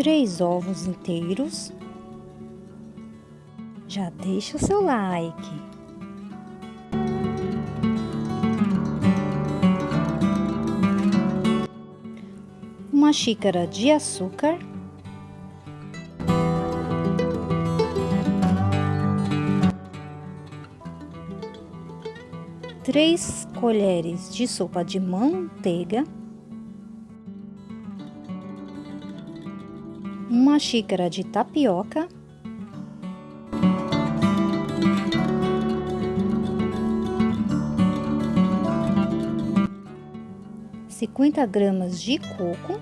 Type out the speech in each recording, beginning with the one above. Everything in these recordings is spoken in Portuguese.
três ovos inteiros. Já deixa o seu like. Uma xícara de açúcar. Três colheres de sopa de manteiga. Uma xícara de tapioca, cinquenta gramas de coco,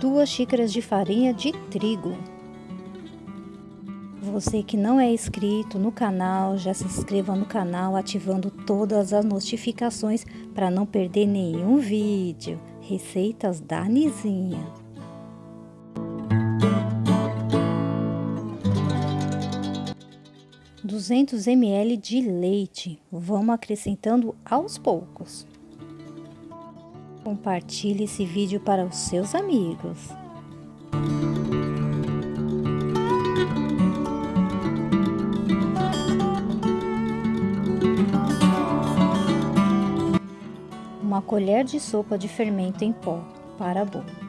duas xícaras de farinha de trigo. Você que não é inscrito no canal, já se inscreva no canal ativando todas as notificações para não perder nenhum vídeo. Receitas da Nizinha. Duzentos ml de leite. Vamos acrescentando aos poucos. Compartilhe esse vídeo para os seus amigos. Uma colher de sopa de fermento em pó para bolo.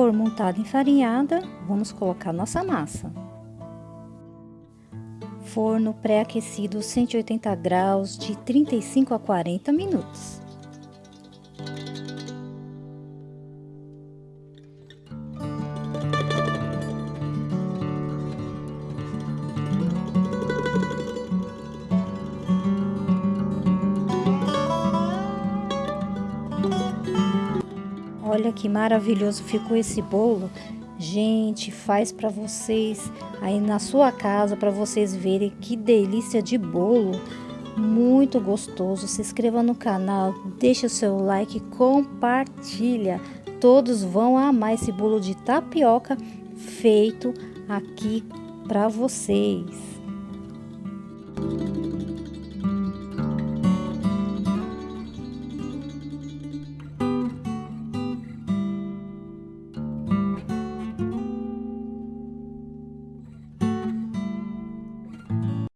For montada enfarinhada, vamos colocar nossa massa. Forno pré-aquecido 180 graus de 35 a 40 minutos. Olha que maravilhoso ficou esse bolo. Gente, faz para vocês aí na sua casa para vocês verem que delícia de bolo. Muito gostoso. Se inscreva no canal, deixa o seu like, compartilha. Todos vão amar esse bolo de tapioca feito aqui para vocês.